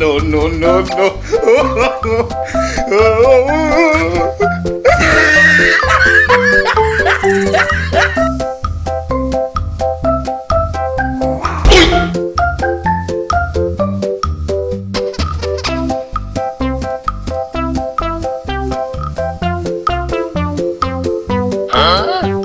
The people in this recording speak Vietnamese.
no, no, no, no. Huh?